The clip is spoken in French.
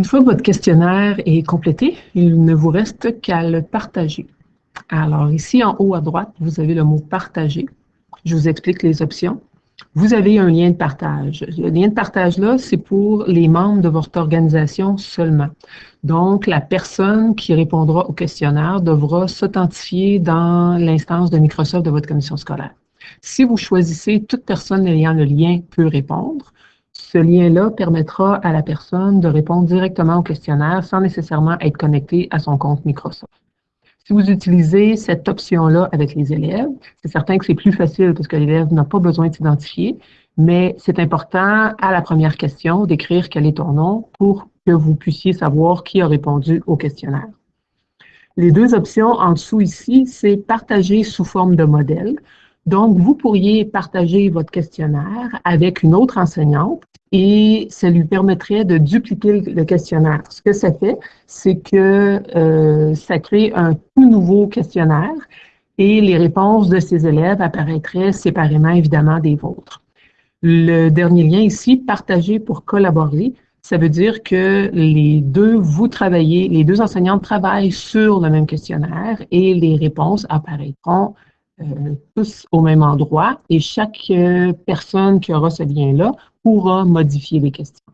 Une fois votre questionnaire est complété, il ne vous reste qu'à le partager. Alors ici, en haut à droite, vous avez le mot « Partager ». Je vous explique les options. Vous avez un lien de partage. Le lien de partage-là, c'est pour les membres de votre organisation seulement. Donc, la personne qui répondra au questionnaire devra s'authentifier dans l'instance de Microsoft de votre commission scolaire. Si vous choisissez toute personne ayant le lien peut répondre, ce lien-là permettra à la personne de répondre directement au questionnaire sans nécessairement être connecté à son compte Microsoft. Si vous utilisez cette option-là avec les élèves, c'est certain que c'est plus facile parce que l'élève n'a pas besoin de s'identifier, mais c'est important à la première question d'écrire quel est ton nom pour que vous puissiez savoir qui a répondu au questionnaire. Les deux options en dessous ici, c'est partager sous forme de modèle. Donc, vous pourriez partager votre questionnaire avec une autre enseignante et ça lui permettrait de dupliquer le questionnaire. Ce que ça fait, c'est que euh, ça crée un tout nouveau questionnaire et les réponses de ces élèves apparaîtraient séparément, évidemment, des vôtres. Le dernier lien ici, partager pour collaborer, ça veut dire que les deux, vous travaillez, les deux enseignantes travaillent sur le même questionnaire et les réponses apparaîtront euh, tous au même endroit et chaque euh, personne qui aura ce lien-là pourra modifier les questions.